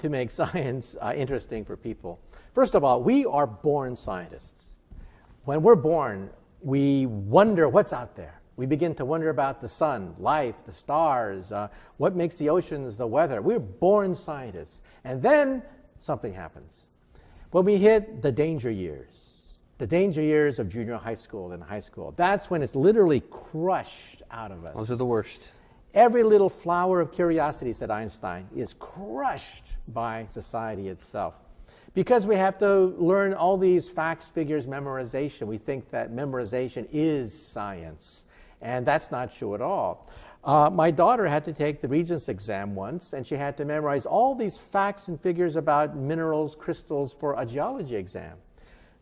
to make science uh, interesting for people. First of all, we are born scientists. When we're born, we wonder what's out there. We begin to wonder about the sun, life, the stars, uh, what makes the oceans, the weather. We're born scientists. And then something happens. When we hit the danger years, the danger years of junior high school and high school, that's when it's literally crushed out of us. Those are the worst. Every little flower of curiosity, said Einstein, is crushed by society itself. Because we have to learn all these facts, figures, memorization, we think that memorization is science. And that's not true at all. Uh, my daughter had to take the Regents exam once, and she had to memorize all these facts and figures about minerals, crystals for a geology exam.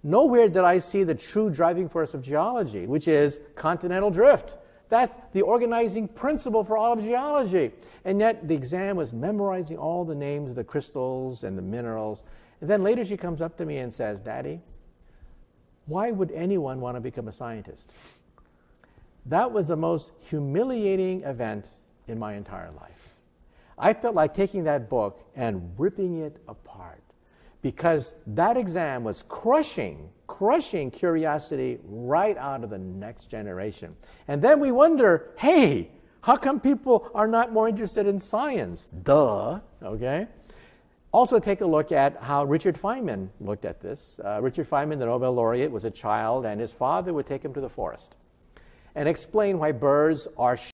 Nowhere did I see the true driving force of geology, which is continental drift. That's the organizing principle for all of geology. And yet the exam was memorizing all the names of the crystals and the minerals. And then later she comes up to me and says, Daddy, why would anyone want to become a scientist? That was the most humiliating event in my entire life. I felt like taking that book and ripping it apart because that exam was crushing, crushing curiosity right out of the next generation. And then we wonder, hey, how come people are not more interested in science? Duh, okay? Also, take a look at how Richard Feynman looked at this. Uh, Richard Feynman, the Nobel laureate, was a child, and his father would take him to the forest and explain why birds are